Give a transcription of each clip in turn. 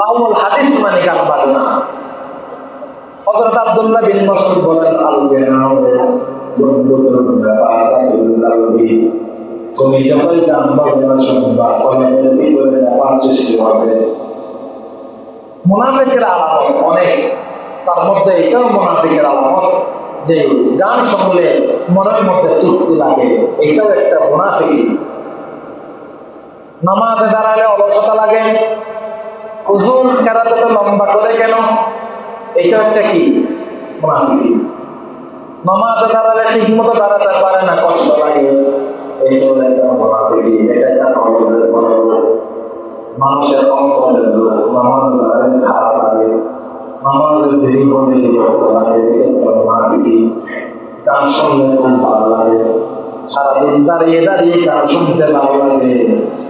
লাহুল হাদিস মানে গান বাজনা। হযরত আব্দুল্লাহ বিন মাসউদ বলেন তুমি যতই গান বাজনা শুনবা কলমের নেফাত সৃষ্টি হবে। মুনাফিকের আলামত অনেক। তার মধ্যে এটাও মুনাফিকের আলামত যে গান শুনলে মনের মধ্যে তৃপ্তি লাগে, এটাও একটা মুনাফিকি। নামাজে দাঁড়ালে অলসতা লাগে হুজুর কেরাতে তো লম্বা করে কেন? এটা একটা কি? নামাজে দাঁড়ালে ঠিক মতো দাঁড়াতে পারে না, কষ্ট মানুষের খারাপ লাগে। দেরি গান খুব ভালো লাগে। সারাদিন দাঁড়িয়ে দাঁড়িয়ে গান শুনতে ভালো লাগে।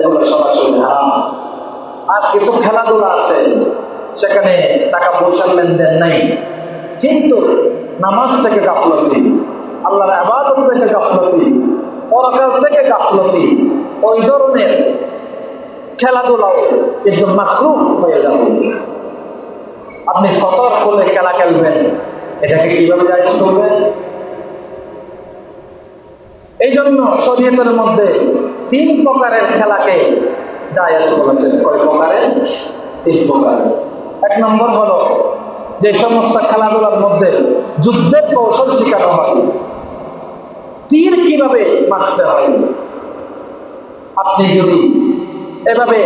এগুলো সরাসরি হারাম। আর কিছু খেলাধুলা আছে, সেখানে টাকা পয়সার লেনদেন নাই। কিন্তু নামাজ থেকে গাফলতি, আল্লাহর আবাদত থেকে গাফলতি, পরকাল থেকে গাফলতি, ওই ধরনের খেলাধুলাও কিন্তু মাকরু হয়ে যাবে। আপনি সতর্ক হলে খেলা খেলবেন। এটাকে কীভাবে জায়জ করবেন? এই জন্য শরীয়তের মধ্যে তিন প্রকারের খেলাকে জায়েজ বলেছেন। কয় প্রকারের তিন প্রকারের এক নম্বর হলো যে সমস্ত খেলাধুলার মধ্যে যুদ্ধের কৌশল শেখানো হয়। তীর কীভাবে মারতে হয়? আপনি যদি এভাবে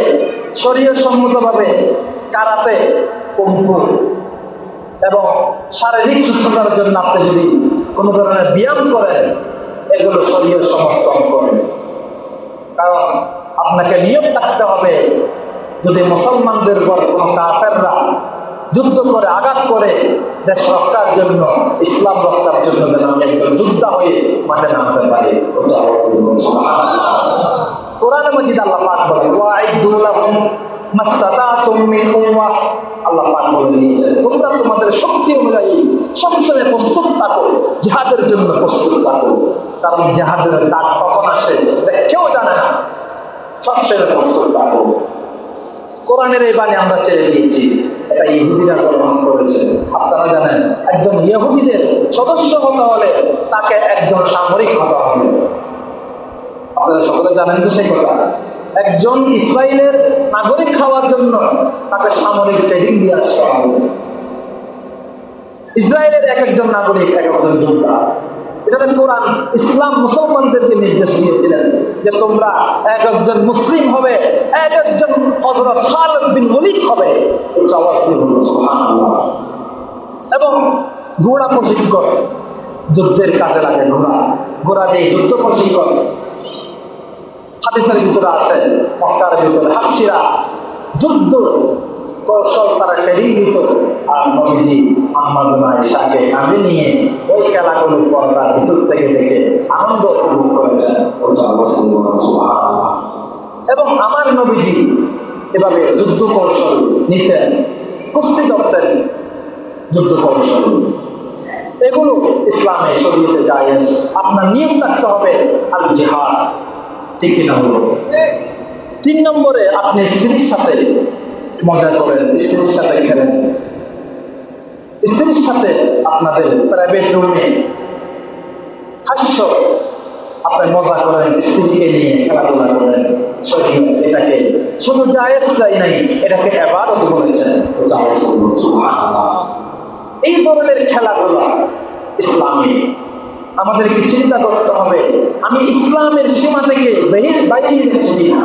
শরীর সম্মতভাবে কারাতে কুম্ফু এবং শারীরিক সুস্থতার জন্য আপনি যদি কোনো ধরনের ব্যায়াম করেন এগুলো শরীর সমর্থন করেন কারণ আপনাকে নিয়ম থাকতে হবে যদি মুসলমানদের পর কোনো কাফেররা যুদ্ধ করে, আঘাত করে, দেশ রক্ষার জন্য, ইসলাম রক্ষার জন্য যেন আমি একজন যোদ্ধা হয়ে মাঠে নামতে পারি। কোরআন মজিদ আল্লাহ পাক বলে ওয়াইদু লাহুম মাস্তাতাতুম মিন আল্লাহ পাক বলে দিয়েছেন তোমরা তোমাদের শক্তি অনুযায়ী সবসময় প্রস্তুত থাকো জিহাদের জন্য প্রস্তুত থাকো কারণ জিহাদের ডাক কখন আসে? কেউ জানে না। সবসময় প্রস্তুত থাকো কোরআনের এই বাণী আমরা ছেড়ে দিয়েছি, এটা ইহুদিরা গ্রহণ করেছে। আপনারা জানেন, একজন ইহুদিদের সদস্য হতে হলে তাকে একজন সামরিক হতে হবে। আপনারা সকলে জানেন তো সেই কথা? একজন ইসরায়েলের নাগরিক খাওয়ার জন্য তাকে সামরিক ট্রেনিং দিয়ে আসতে হবে। ইসরায়েলের এক একজন নাগরিক, এক একজন যোদ্ধা। এটাতে কোরআন, ইসলাম মুসলমানদেরকে নির্দেশ দিয়েছিলেন যে তোমরা এক একজন মুসলিম হবে, এক একজন হজরত খালেদ বিন ওলিদ হবে। এবং ঘোড়া প্রশিক্ষণ, যুদ্ধের কাজে লাগে ঘোড়া। ঘোড়া দিয়ে যুদ্ধ প্রশিক্ষণ। হাদিসের ভিতরে আছে, মক্কার ভিতরে হাফসিরা যুদ্ধ কৌশল তারা ট্রেনিং দিত আর নবীজি আম্মাজানা ঈশাকে কাঁধে নিয়ে ওই খেলাগুলো পর্দার ভিতর থেকে দেখে আনন্দ উপভোগ করেছেন উচ্চ আওয়াজ দিয়ে বলুন সুবহানাল্লাহ। এবং আমার নবীজি এভাবে যুদ্ধ কৌশল নিতেন, কুস্তি ধরতেন যুদ্ধ কৌশল। এগুলো ইসলামে শরীয়তে জায়েজ। আপনার নিয়ম থাকতে হবে আল জিহাদ ঠিক কিনা হলো? তিন নম্বরে আপনি স্ত্রীর সাথে মজা করেন, স্ত্রীর সাথে খেলেন। স্ত্রীর সাথে আপনাদের প্রাইভেট রুমে হাস্য, আপনি মজা করেন স্ত্রীকে নিয়ে খেলাধুলা করেন শরীর এটাকে শুধু জায়েজ তাই নাই, এটাকে এবারও বলেছেন। এই ধরনের খেলাধুলা ইসলামী আমাদেরকে চিন্তা করতে হবে, আমি ইসলামের সীমা থেকে বাইরে যাচ্ছি কিনা